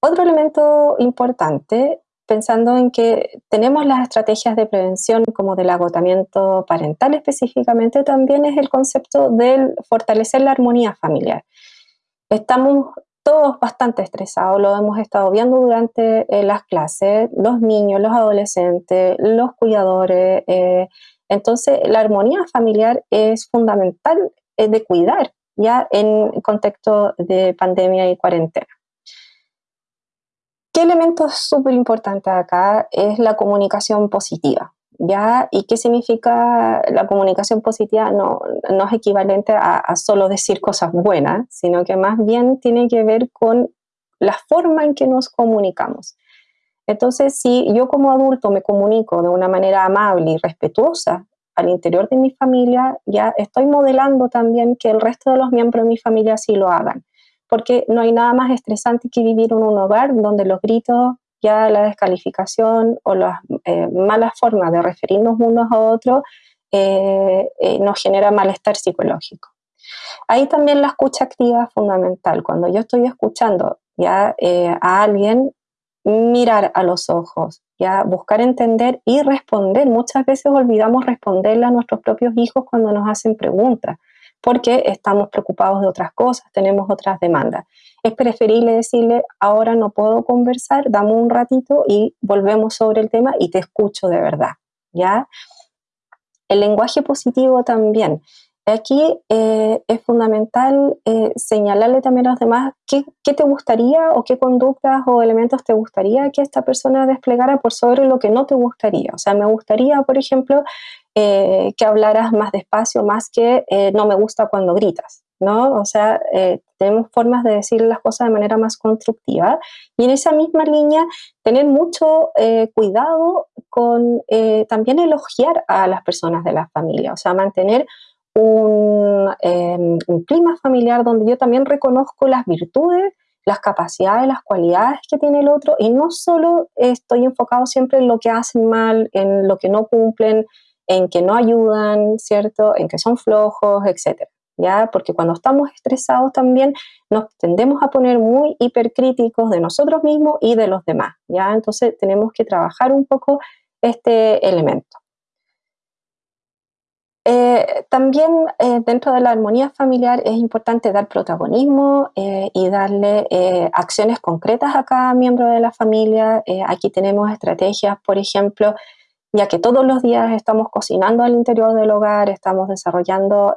Speaker 3: otro elemento importante pensando en que tenemos las estrategias de prevención como del agotamiento parental específicamente, también es el concepto del fortalecer la armonía familiar. Estamos todos bastante estresados, lo hemos estado viendo durante eh, las clases, los niños, los adolescentes, los cuidadores. Eh, entonces, la armonía familiar es fundamental eh, de cuidar ya en contexto de pandemia y cuarentena. ¿Qué elemento súper importante acá es la comunicación positiva? ¿Ya? ¿Y qué significa la comunicación positiva? No, no es equivalente a, a, solo decir cosas buenas, sino que más bien tiene que ver con la forma en que nos comunicamos. Entonces, si yo como adulto me comunico de una manera amable y respetuosa al interior de mi familia, ya estoy modelando también que el resto de los miembros de mi familia así lo hagan porque no hay nada más estresante que vivir en un hogar donde los gritos, ya la descalificación o las eh, malas formas de referirnos unos a otros eh, eh, nos genera malestar psicológico. Ahí también la escucha activa es fundamental. Cuando yo estoy escuchando ya a alguien, mirar a los ojos, ya buscar entender y responder. Muchas veces olvidamos responderle a nuestros propios hijos cuando nos hacen preguntas porque estamos preocupados de otras cosas, tenemos otras demandas. Es preferible decirle, ahora no puedo conversar, dame un ratito y volvemos sobre el tema y te escucho de verdad, ¿ya? El lenguaje positivo también. Aquí eh, es fundamental eh, señalarle también a los demás qué, qué, te gustaría o qué conductas o elementos te gustaría que esta persona desplegara por sobre lo que no te gustaría. O sea, me gustaría, por ejemplo, eh, que hablaras más despacio, más que no me gusta cuando gritas. ¿no? O sea, tenemos formas de decir las cosas de manera más constructiva y en esa misma línea tener mucho cuidado con también elogiar a las personas de la familia, o sea, mantener Em, un, clima familiar donde yo también reconozco las virtudes, las capacidades, las cualidades que tiene el otro y no solo estoy enfocado siempre en lo que hacen mal, en lo que no cumplen, en que no ayudan, ¿cierto? En que son flojos, etcétera. ¿Ya? Porque cuando estamos estresados también nos tendemos a poner muy hipercríticos de nosotros mismos y de los demás, ¿ya? Entonces tenemos que trabajar un poco este elemento. Eh, también eh, dentro de la armonía familiar es importante dar protagonismo eh, y darle acciones concretas a cada miembro de la familia. aquí tenemos estrategias, por ejemplo, ya que todos los días estamos cocinando al interior del hogar, estamos desarrollando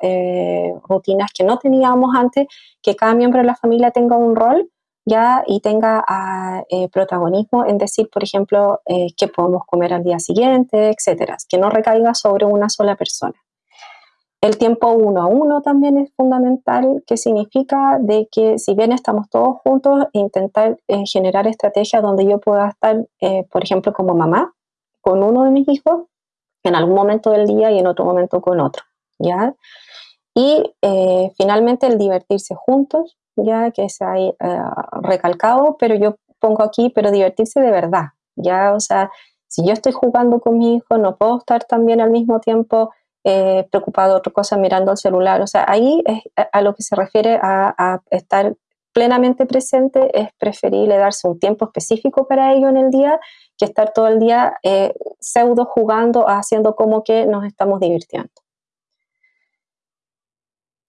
Speaker 3: rutinas que no teníamos antes, que cada miembro de la familia tenga un rol ya y tenga ah, protagonismo en decir, por ejemplo, qué podemos comer al día siguiente, etcétera, que no recaiga sobre una sola persona. El tiempo uno a uno también es fundamental, que significa de que si bien estamos todos juntos, intentar eh, generar estrategias donde yo pueda estar, eh, por ejemplo, como mamá, con uno de mis hijos, en algún momento del día y en otro momento con otro, ¿ya? Y eh, finalmente el divertirse juntos, ya que se ha recalcado, pero yo pongo aquí, pero divertirse de verdad, ¿ya? O sea, si yo estoy jugando con mi hijo, no puedo estar también al mismo tiempo eh, preocupado otra cosa mirando el celular. O sea, ahí es a, lo que se refiere a, estar plenamente presente, es preferible darse un tiempo específico para ello en el día que estar todo el día eh, pseudo jugando, haciendo como que nos estamos divirtiendo.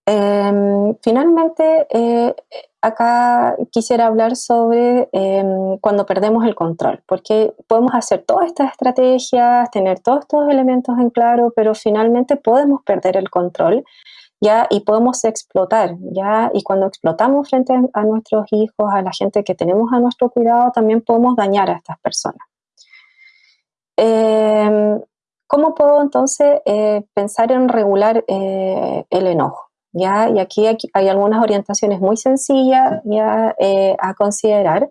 Speaker 3: Em, finalmente, eh, acá quisiera hablar sobre em, cuando perdemos el control, porque podemos hacer todas estas estrategias, tener todos estos elementos en claro, pero finalmente podemos perder el control. ¿ya? Y podemos explotar, ¿ya? Y cuando explotamos frente a nuestros hijos, a la gente que tenemos a nuestro cuidado, también podemos dañar a estas personas. Em, ¿Cómo puedo entonces eh, pensar en regular eh, el enojo? ¿ya? Y aquí, hay algunas orientaciones muy sencillas ya, eh, a considerar.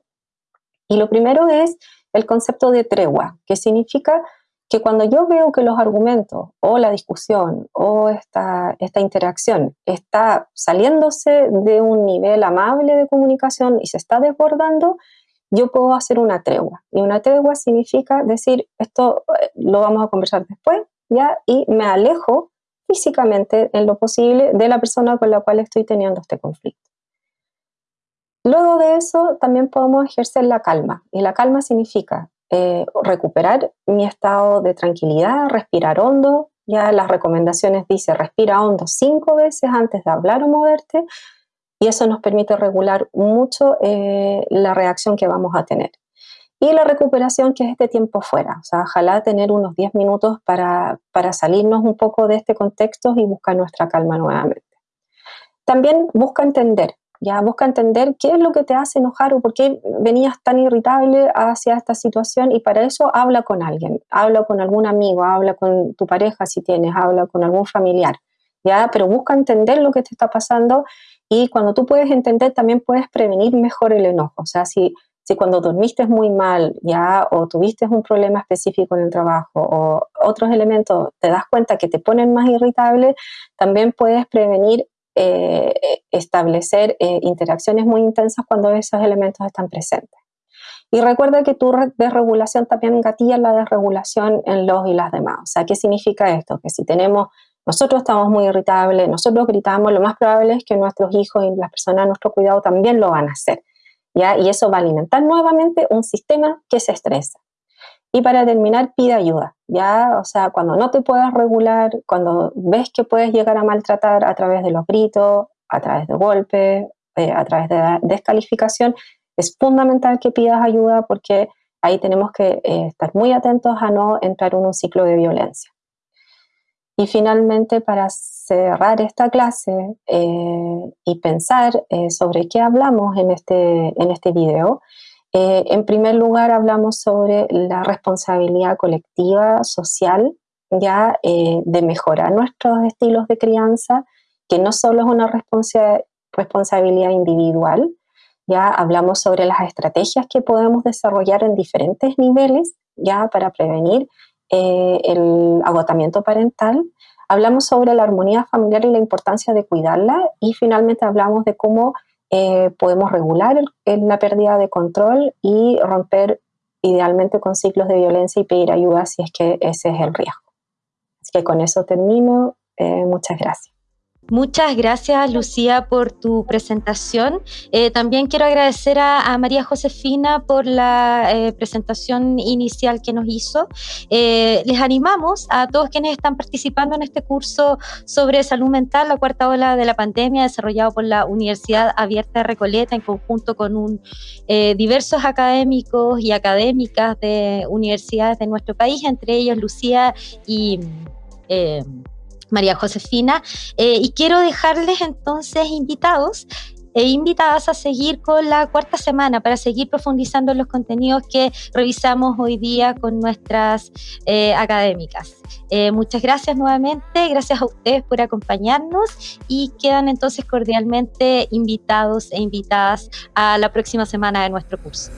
Speaker 3: Y lo primero es el concepto de tregua, que significa que cuando yo veo que los argumentos o la discusión o esta, esta interacción está saliéndose de un nivel amable de comunicación y se está desbordando, yo puedo hacer una tregua. Y una tregua significa decir, esto eh, lo vamos a conversar después, ¿ya? Y me alejo físicamente en lo posible de la persona con la cual estoy teniendo este conflicto. Luego de eso también podemos ejercer la calma y la calma significa eh, recuperar mi estado de tranquilidad, respirar hondo, ya las recomendaciones dice respira hondo cinco veces antes de hablar o moverte y eso nos permite regular mucho eh, la reacción que vamos a tener. Y la recuperación, que es este tiempo fuera. O sea, ojalá tener unos 10 minutos para, para salirnos un poco de este contexto y buscar nuestra calma nuevamente. También busca entender, ya busca entender qué es lo que te hace enojar o por qué venías tan irritable hacia esta situación y para eso habla con alguien, habla con algún amigo, habla con tu pareja si tienes, habla con algún familiar, ya, pero busca entender lo que te está pasando y cuando tú puedes entender también puedes prevenir mejor el enojo, o sea, si si cuando dormiste muy mal ya o tuviste un problema específico en el trabajo o otros elementos te das cuenta que te ponen más irritable, también puedes prevenir eh, establecer eh, interacciones muy intensas cuando esos elementos están presentes. Y recuerda que tu desregulación también gatilla la desregulación en los y las demás. O sea, ¿qué significa esto? Que si tenemos, nosotros estamos muy irritables, nosotros gritamos, lo más probable es que nuestros hijos y las personas a nuestro cuidado también lo van a hacer. Y eso va a alimentar nuevamente un sistema que se estresa. Y para terminar, pide ayuda, ¿ya? O sea, cuando no te puedas regular, cuando ves que puedes llegar a maltratar a través de los gritos, a través de golpes, eh, a través de descalificación, es fundamental que pidas ayuda porque ahí tenemos que eh, estar muy atentos a no entrar en un ciclo de violencia. Y finalmente, para cerrar esta clase eh, y pensar eh, sobre qué hablamos en este, en este video, eh, en primer lugar hablamos sobre la responsabilidad colectiva, social, ya de mejorar nuestros estilos de crianza, que no solo es una responsabilidad individual, ya hablamos sobre las estrategias que podemos desarrollar en diferentes niveles, ya para prevenir eh, el agotamiento parental, hablamos sobre la armonía familiar y la importancia de cuidarla y finalmente hablamos de cómo eh, podemos regular la pérdida de control y romper idealmente con ciclos de violencia y pedir ayuda si es que ese es el riesgo. Así que con eso termino. Eh, muchas gracias.
Speaker 1: Muchas gracias, Lucía, por tu presentación. Eh, también quiero agradecer a, María Josefina por la eh, presentación inicial que nos hizo. Eh, les animamos a todos quienes están participando en este curso sobre salud mental, la cuarta ola de la pandemia, desarrollado por la Universidad Abierta de Recoleta en conjunto con un, diversos académicos y académicas de universidades de nuestro país, entre ellos Lucía y... María Josefina. Eh, y quiero dejarles entonces invitados e invitadas a seguir con la cuarta semana para seguir profundizando en los contenidos que revisamos hoy día con nuestras eh, académicas. Eh, muchas gracias nuevamente, gracias a ustedes por acompañarnos y quedan entonces cordialmente invitados e invitadas a la próxima semana de nuestro curso.